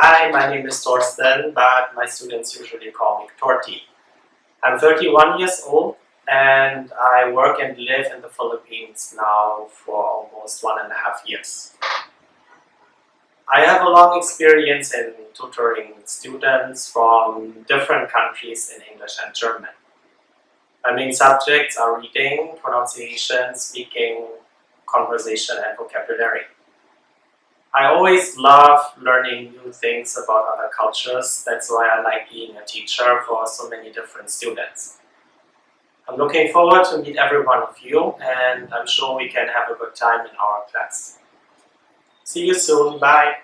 Hi, my name is Torsten, but my students usually call me Torti. I'm 31 years old and I work and live in the Philippines now for almost one and a half years. I have a long experience in tutoring students from different countries in English and German. My main subjects are reading, pronunciation, speaking, conversation, and vocabulary. I always love learning new things about other cultures. That's why I like being a teacher for so many different students. I'm looking forward to meet every one of you and I'm sure we can have a good time in our class. See you soon. Bye.